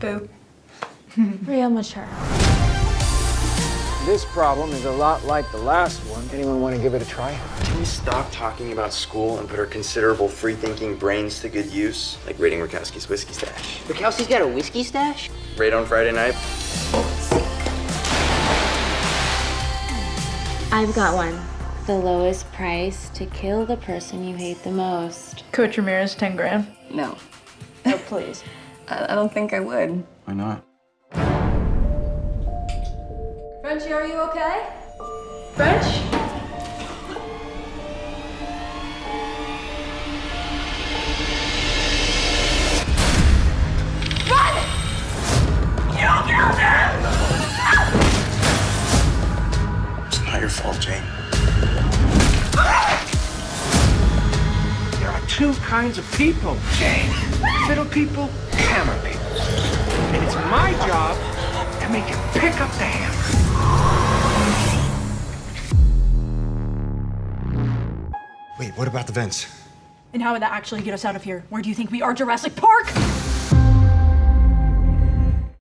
Real mature. This problem is a lot like the last one. Anyone want to give it a try? Can we stop talking about school and put our considerable free-thinking brains to good use? Like raiding Rakowski's whiskey stash. Bukowski's got a whiskey stash? Raid on Friday night. I've got one. The lowest price to kill the person you hate the most. Coach Ramirez, 10 grand. No, No, please. I, I don't think I would. Why not? Frenchie, are you okay? French? You killed me! It's not your fault, Jane. Ah! There are two kinds of people, Jane. Fiddle people, hammer people. And it's my job to make you pick up the hammer. Wait, what about the vents? And how would that actually get us out of here? Where do you think we are, Jurassic Park?